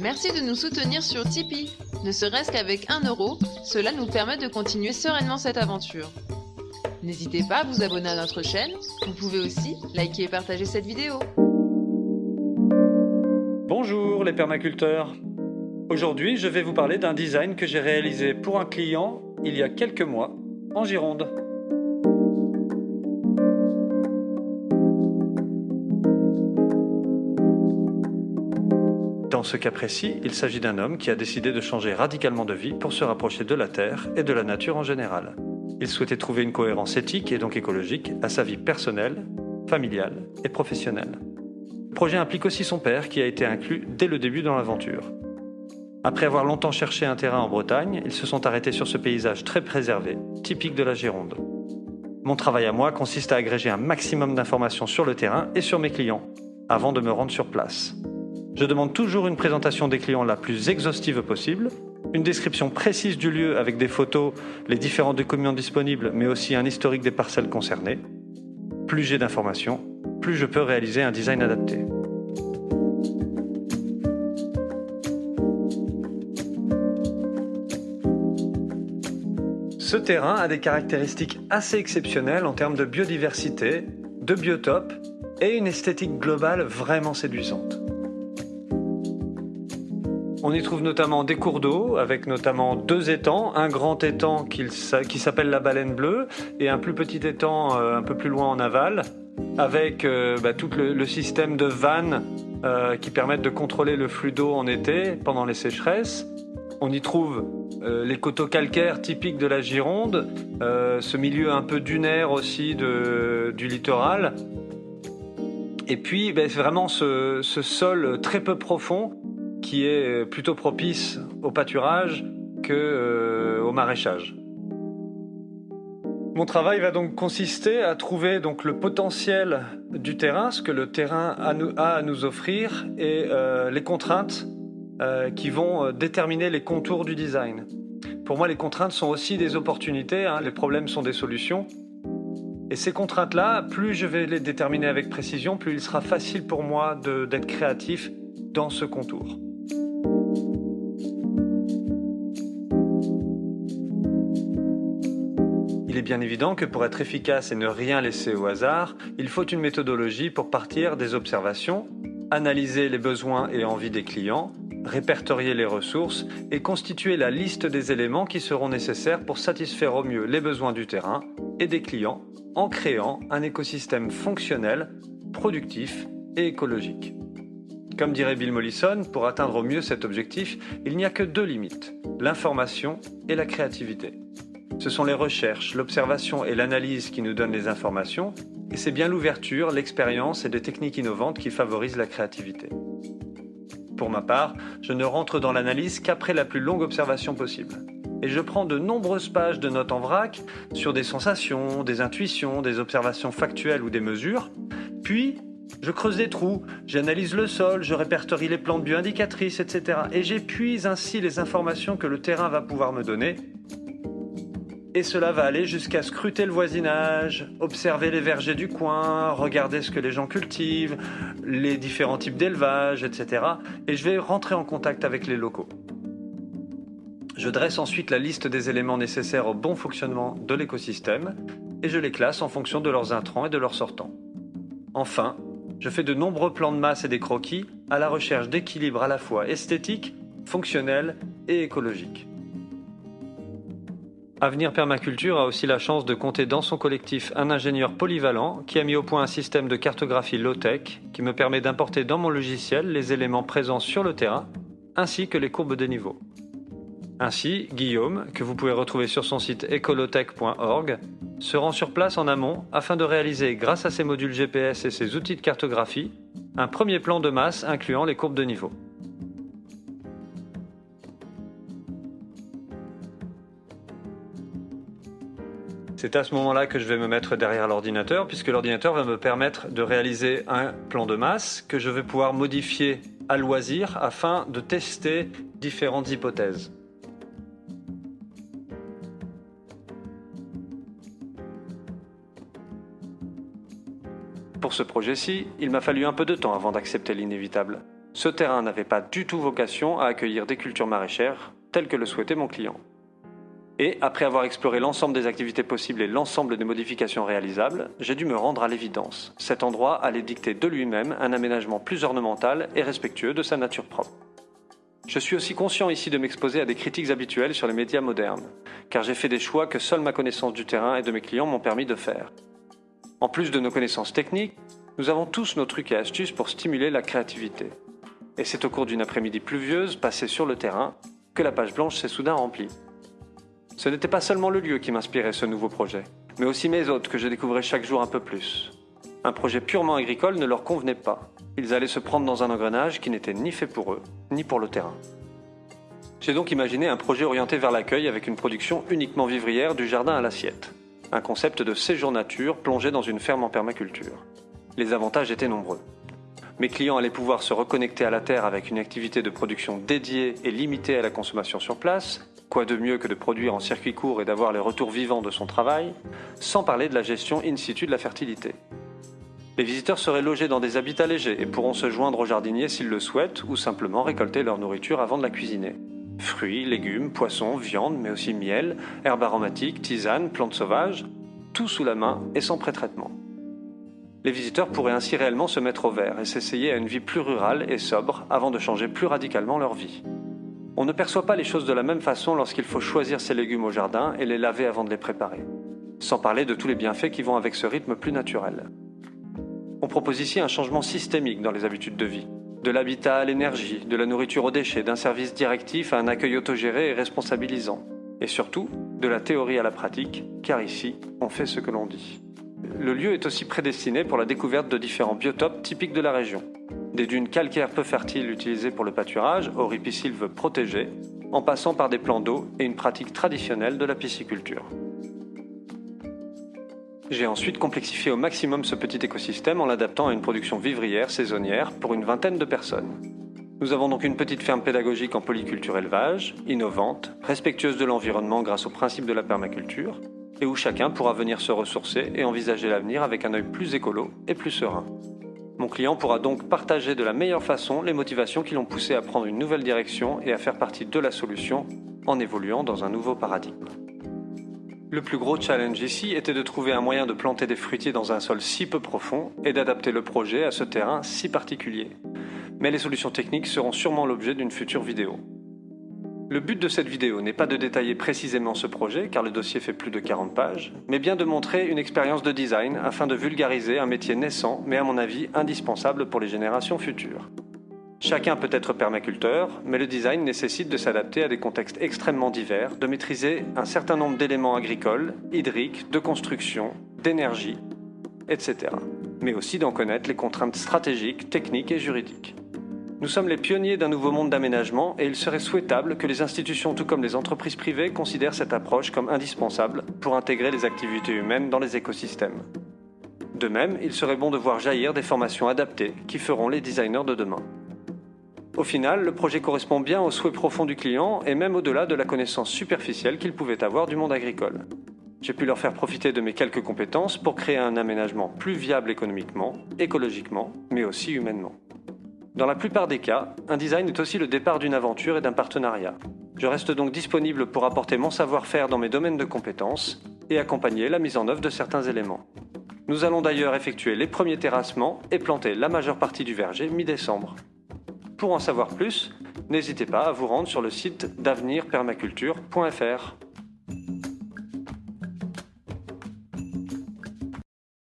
Merci de nous soutenir sur Tipeee. Ne serait-ce qu'avec 1 euro, cela nous permet de continuer sereinement cette aventure. N'hésitez pas à vous abonner à notre chaîne. Vous pouvez aussi liker et partager cette vidéo. Bonjour les permaculteurs. Aujourd'hui, je vais vous parler d'un design que j'ai réalisé pour un client il y a quelques mois en Gironde. Ce cas précis, il s'agit d'un homme qui a décidé de changer radicalement de vie pour se rapprocher de la Terre et de la nature en général. Il souhaitait trouver une cohérence éthique et donc écologique à sa vie personnelle, familiale et professionnelle. Le projet implique aussi son père qui a été inclus dès le début dans l'aventure. Après avoir longtemps cherché un terrain en Bretagne, ils se sont arrêtés sur ce paysage très préservé, typique de la Gironde. Mon travail à moi consiste à agréger un maximum d'informations sur le terrain et sur mes clients, avant de me rendre sur place. Je demande toujours une présentation des clients la plus exhaustive possible, une description précise du lieu avec des photos, les différents documents disponibles, mais aussi un historique des parcelles concernées. Plus j'ai d'informations, plus je peux réaliser un design adapté. Ce terrain a des caractéristiques assez exceptionnelles en termes de biodiversité, de biotope et une esthétique globale vraiment séduisante. On y trouve notamment des cours d'eau, avec notamment deux étangs, un grand étang qui s'appelle la baleine bleue et un plus petit étang euh, un peu plus loin en aval, avec euh, bah, tout le, système de vannes euh, qui permettent de contrôler le flux d'eau en été pendant les sécheresses. On y trouve les coteaux calcaires typiques de la Gironde, ce milieu un peu dunaire aussi du littoral. Et puis ben, vraiment ce, sol très peu profond qui est plutôt propice au pâturage que euh, au maraîchage. Mon travail va donc consister à trouver donc le potentiel du terrain, ce que le terrain a, à nous offrir et les contraintes euh, qui vont euh, déterminer les contours du design. Pour moi, les contraintes sont aussi des opportunités, hein. les problèmes sont des solutions. Et ces contraintes-là, plus je vais les déterminer avec précision, plus il sera facile pour moi d'être créatif dans ce contour. Il est bien évident que pour être efficace et ne rien laisser au hasard, il faut une méthodologie pour partir des observations, analyser les besoins et envies des clients, répertorier les ressources et constituer la liste des éléments qui seront nécessaires pour satisfaire au mieux les besoins du terrain et des clients en créant un écosystème fonctionnel, productif et écologique. Comme dirait Bill Mollison, pour atteindre au mieux cet objectif, il n'y a que deux limites, l'information et la créativité. Ce sont les recherches, l'observation et l'analyse qui nous donnent les informations, et c'est bien l'ouverture, l'expérience et des techniques innovantes qui favorisent la créativité. Pour ma part, je ne rentre dans l'analyse qu'après la plus longue observation possible. Et je prends de nombreuses pages de notes en vrac sur des sensations, des intuitions, des observations factuelles ou des mesures. Puis, je creuse des trous, j'analyse le sol, je répertorie les plantes bioindicatrices, etc. Et j'épuise ainsi les informations que le terrain va pouvoir me donner et cela va aller jusqu'à scruter le voisinage, observer les vergers du coin, regarder ce que les gens cultivent, les différents types d'élevage, etc. Et je vais rentrer en contact avec les locaux. Je dresse ensuite la liste des éléments nécessaires au bon fonctionnement de l'écosystème et je les classe en fonction de leurs intrants et de leurs sortants. Enfin, je fais de nombreux plans de masse et des croquis à la recherche d'équilibre à la fois esthétique, fonctionnel et écologique. Avenir Permaculture a aussi la chance de compter dans son collectif un ingénieur polyvalent qui a mis au point un système de cartographie low-tech qui me permet d'importer dans mon logiciel les éléments présents sur le terrain ainsi que les courbes de niveau. Ainsi, Guillaume, que vous pouvez retrouver sur son site ecolotech.org, se rend sur place en amont afin de réaliser, grâce à ses modules GPS et ses outils de cartographie, un premier plan de masse incluant les courbes de niveau. C'est à ce moment-là que je vais me mettre derrière l'ordinateur, puisque l'ordinateur va me permettre de réaliser un plan de masse que je vais pouvoir modifier à loisir afin de tester différentes hypothèses. Pour ce projet-ci, il m'a fallu un peu de temps avant d'accepter l'inévitable. Ce terrain n'avait pas du tout vocation à accueillir des cultures maraîchères, telles que le souhaitait mon client. Et, après avoir exploré l'ensemble des activités possibles et l'ensemble des modifications réalisables, j'ai dû me rendre à l'évidence. Cet endroit allait dicter de lui-même un aménagement plus ornemental et respectueux de sa nature propre. Je suis aussi conscient ici de m'exposer à des critiques habituelles sur les médias modernes, car j'ai fait des choix que seule ma connaissance du terrain et de mes clients m'ont permis de faire. En plus de nos connaissances techniques, nous avons tous nos trucs et astuces pour stimuler la créativité. Et c'est au cours d'une après-midi pluvieuse, passée sur le terrain, que la page blanche s'est soudain remplie. Ce n'était pas seulement le lieu qui m'inspirait ce nouveau projet, mais aussi mes hôtes que je découvrais chaque jour un peu plus. Un projet purement agricole ne leur convenait pas. Ils allaient se prendre dans un engrenage qui n'était ni fait pour eux, ni pour le terrain. J'ai donc imaginé un projet orienté vers l'accueil avec une production uniquement vivrière du jardin à l'assiette. Un concept de séjour nature plongé dans une ferme en permaculture. Les avantages étaient nombreux. Mes clients allaient pouvoir se reconnecter à la terre avec une activité de production dédiée et limitée à la consommation sur place, Quoi de mieux que de produire en circuit court et d'avoir les retours vivants de son travail, sans parler de la gestion in situ de la fertilité. Les visiteurs seraient logés dans des habitats légers et pourront se joindre aux jardiniers s'ils le souhaitent ou simplement récolter leur nourriture avant de la cuisiner. Fruits, légumes, poissons, viande, mais aussi miel, herbes aromatiques, tisanes, plantes sauvages, tout sous la main et sans pré-traitement. Les visiteurs pourraient ainsi réellement se mettre au vert et s'essayer à une vie plus rurale et sobre avant de changer plus radicalement leur vie. On ne perçoit pas les choses de la même façon lorsqu'il faut choisir ses légumes au jardin et les laver avant de les préparer. Sans parler de tous les bienfaits qui vont avec ce rythme plus naturel. On propose ici un changement systémique dans les habitudes de vie. De l'habitat à l'énergie, de la nourriture aux déchets, d'un service directif à un accueil autogéré et responsabilisant. Et surtout, de la théorie à la pratique, car ici, on fait ce que l'on dit. Le lieu est aussi prédestiné pour la découverte de différents biotopes typiques de la région, des dunes calcaires peu fertiles utilisées pour le pâturage, ripisylves protégés, en passant par des plans d'eau et une pratique traditionnelle de la pisciculture. J'ai ensuite complexifié au maximum ce petit écosystème en l'adaptant à une production vivrière saisonnière pour une vingtaine de personnes. Nous avons donc une petite ferme pédagogique en polyculture élevage, innovante, respectueuse de l'environnement grâce au principe de la permaculture, et où chacun pourra venir se ressourcer et envisager l'avenir avec un œil plus écolo et plus serein. Mon client pourra donc partager de la meilleure façon les motivations qui l'ont poussé à prendre une nouvelle direction et à faire partie de la solution en évoluant dans un nouveau paradigme. Le plus gros challenge ici était de trouver un moyen de planter des fruitiers dans un sol si peu profond et d'adapter le projet à ce terrain si particulier. Mais les solutions techniques seront sûrement l'objet d'une future vidéo. Le but de cette vidéo n'est pas de détailler précisément ce projet, car le dossier fait plus de 40 pages, mais bien de montrer une expérience de design afin de vulgariser un métier naissant, mais à mon avis indispensable pour les générations futures. Chacun peut être permaculteur, mais le design nécessite de s'adapter à des contextes extrêmement divers, de maîtriser un certain nombre d'éléments agricoles, hydriques, de construction, d'énergie, etc. Mais aussi d'en connaître les contraintes stratégiques, techniques et juridiques. Nous sommes les pionniers d'un nouveau monde d'aménagement et il serait souhaitable que les institutions tout comme les entreprises privées considèrent cette approche comme indispensable pour intégrer les activités humaines dans les écosystèmes. De même, il serait bon de voir jaillir des formations adaptées qui feront les designers de demain. Au final, le projet correspond bien aux souhaits profonds du client et même au-delà de la connaissance superficielle qu'il pouvait avoir du monde agricole. J'ai pu leur faire profiter de mes quelques compétences pour créer un aménagement plus viable économiquement, écologiquement, mais aussi humainement. Dans la plupart des cas, un design est aussi le départ d'une aventure et d'un partenariat. Je reste donc disponible pour apporter mon savoir-faire dans mes domaines de compétences et accompagner la mise en œuvre de certains éléments. Nous allons d'ailleurs effectuer les premiers terrassements et planter la majeure partie du verger mi-décembre. Pour en savoir plus, n'hésitez pas à vous rendre sur le site d'avenirpermaculture.fr.